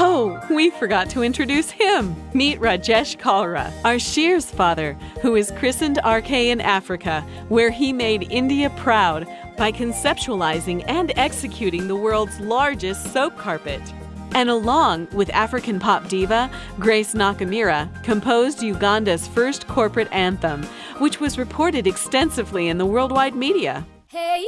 Oh, we forgot to introduce him. Meet Rajesh Kalra, our Shears father, who is christened RK in Africa, where he made India proud by conceptualizing and executing the world's largest soap carpet. And along with African pop diva Grace Nakimera, composed Uganda's first corporate anthem, which was reported extensively in the worldwide media. Hey